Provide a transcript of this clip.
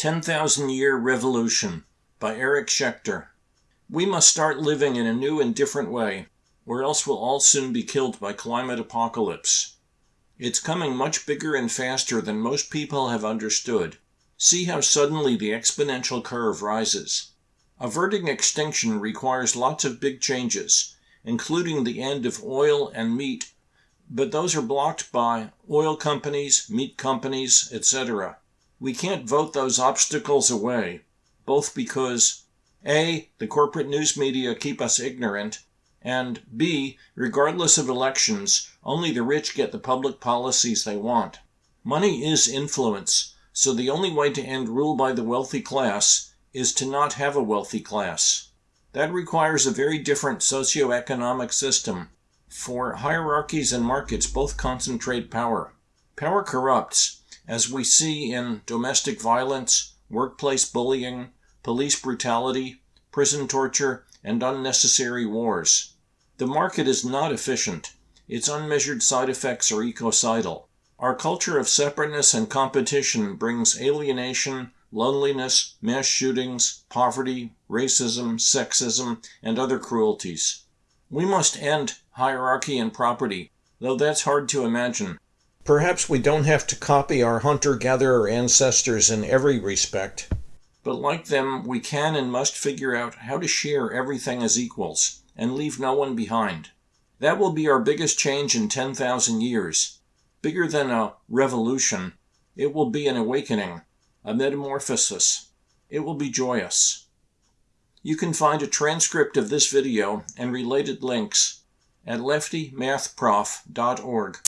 10,000 Year Revolution by Eric Schechter. We must start living in a new and different way, or else we'll all soon be killed by climate apocalypse. It's coming much bigger and faster than most people have understood. See how suddenly the exponential curve rises. Averting extinction requires lots of big changes, including the end of oil and meat, but those are blocked by oil companies, meat companies, etc. We can't vote those obstacles away, both because A. The corporate news media keep us ignorant, and B. Regardless of elections, only the rich get the public policies they want. Money is influence, so the only way to end rule by the wealthy class is to not have a wealthy class. That requires a very different socio-economic system for hierarchies and markets both concentrate power. Power corrupts, as we see in domestic violence, workplace bullying, police brutality, prison torture, and unnecessary wars. The market is not efficient. Its unmeasured side effects are ecocidal. Our culture of separateness and competition brings alienation, loneliness, mass shootings, poverty, racism, sexism, and other cruelties. We must end hierarchy and property, though that's hard to imagine. Perhaps we don't have to copy our hunter-gatherer ancestors in every respect, but like them, we can and must figure out how to share everything as equals and leave no one behind. That will be our biggest change in 10,000 years. Bigger than a revolution, it will be an awakening, a metamorphosis. It will be joyous. You can find a transcript of this video and related links at leftymathprof.org.